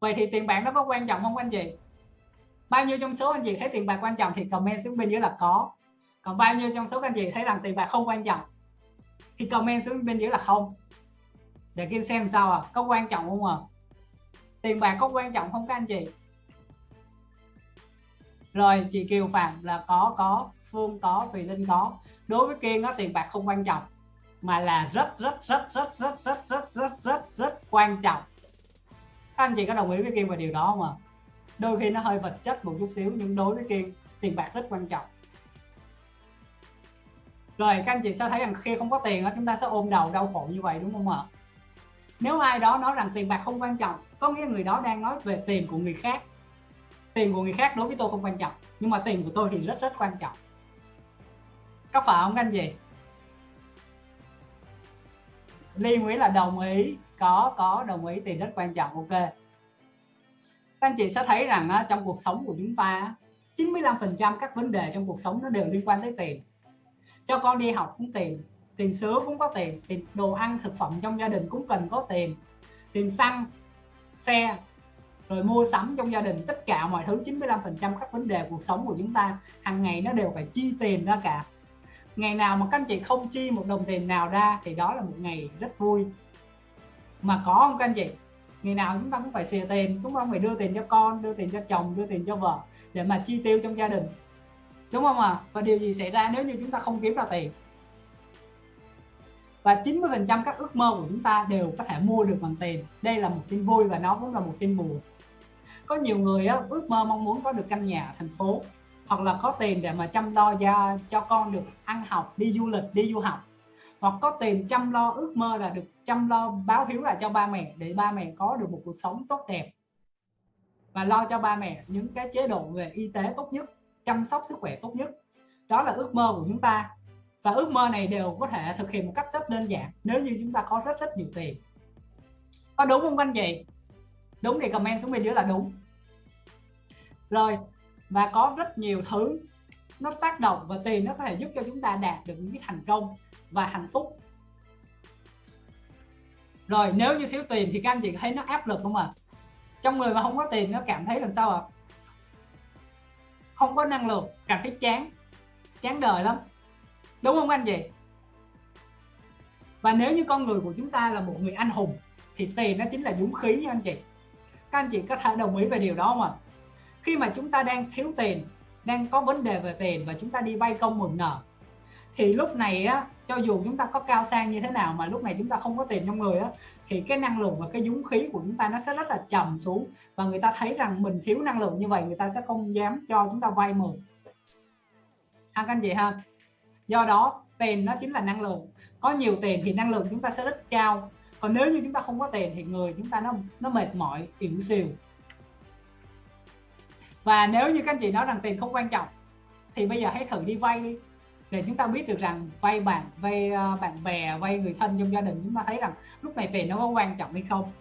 vậy thì tiền bạc nó có quan trọng không anh chị? Bao nhiêu trong số anh chị thấy tiền bạc quan trọng thì comment xuống bên dưới là có. Còn bao nhiêu trong số anh chị thấy rằng tiền bạc không quan trọng thì comment xuống bên dưới là không. Để kia xem sao à có quan trọng không à? Tiền bạc có quan trọng không các anh chị? Rồi, chị Kiều Phạm là có có, Phương có, Thùy Linh có. Đối với Kiên nó tiền bạc không quan trọng mà là rất rất rất rất rất rất rất rất rất rất quan trọng các anh chị có đồng ý với Kiên về điều đó không ạ? À? đôi khi nó hơi vật chất một chút xíu, nhưng đối với Kiên tiền bạc rất quan trọng. Rồi, các anh chị sẽ thấy rằng khi không có tiền chúng ta sẽ ôm đầu đau khổ như vậy, đúng không ạ? Nếu ai đó nói rằng tiền bạc không quan trọng, có nghĩa người đó đang nói về tiền của người khác. Tiền của người khác đối với tôi không quan trọng, nhưng mà tiền của tôi thì rất rất quan trọng. Có phải không các anh chị? Ly Nguyễn là đồng ý có có, đồng ý, tiền rất quan trọng, ok. Các anh chị sẽ thấy rằng trong cuộc sống của chúng ta 95% các vấn đề trong cuộc sống nó đều liên quan tới tiền. Cho con đi học cũng tiền tiền sữa cũng có tiền tiền đồ ăn, thực phẩm trong gia đình cũng cần có tiền. Tiền xăng, xe, rồi mua sắm trong gia đình, tất cả mọi thứ 95% các vấn đề cuộc sống của chúng ta, hàng ngày nó đều phải chi tiền ra cả. Ngày nào mà các anh chị không chi một đồng tiền nào ra thì đó là một ngày rất vui mà có không các anh chị? Ngày nào chúng ta cũng phải xè tiền chúng ta phải đưa tiền cho con đưa tiền cho chồng đưa tiền cho vợ để mà chi tiêu trong gia đình. Đúng không ạ? À? và điều gì xảy ra nếu như chúng ta không kiếm ra tiền? Và 90% các ước mơ của chúng ta đều có thể mua được bằng tiền. Đây là một tin vui và nó cũng là một tin buồn. Có nhiều người á, ước mơ mong muốn có được căn nhà ở thành phố hoặc là có tiền để mà chăm lo cho cho con được ăn học đi du lịch đi du học hoặc có tiền chăm lo ước mơ là được chăm lo báo hiếu là cho ba mẹ để ba mẹ có được một cuộc sống tốt đẹp. Và lo cho ba mẹ những cái chế độ về y tế tốt nhất, chăm sóc sức khỏe tốt nhất. Đó là ước mơ của chúng ta. Và ước mơ này đều có thể thực hiện một cách rất đơn giản nếu như chúng ta có rất rất nhiều tiền. Có đúng không anh chị? Đúng thì comment xuống bên dưới là đúng. Rồi, và có rất nhiều thứ nó tác động và tiền nó có thể giúp cho chúng ta đạt được những cái thành công và hạnh phúc. Rồi, nếu như thiếu tiền thì các anh chị thấy nó áp lực không ạ? À? trong người mà không có tiền, nó cảm thấy làm sao ạ? À? không có năng lượng, cảm thấy chán chán đời lắm. Đúng không anh chị? Và nếu như con người của chúng ta là một người anh hùng, thì tiền nó chính là dũng khí nha anh chị. Các anh chị có thể đồng ý về điều đó không ạ? Khi mà chúng ta đang thiếu tiền, đang có vấn đề về tiền và chúng ta đi vay công mượn nợ thì lúc này á, cho dù chúng ta có cao sang như thế nào mà lúc này chúng ta không có tiền trong người á, thì cái năng lượng và cái dũng khí của chúng ta nó sẽ rất là trầm xuống. Và người ta thấy rằng mình thiếu năng lượng như vậy, người ta sẽ không dám cho chúng ta vay mượn. Ha các anh chị ha? Do đó, tiền nó chính là năng lượng. Có nhiều tiền thì năng lượng chúng ta sẽ rất cao. Còn nếu như chúng ta không có tiền thì người chúng ta nó nó mệt mỏi, yếu xìu. Và nếu như các anh chị nói rằng tiền không quan trọng, thì bây giờ hãy thử đi vay đi để chúng ta biết được rằng vay bạn vay ờ, bạn bè, vay người thân trong gia đình, chúng ta thấy rằng lúc này tiền nó có quan trọng hay không.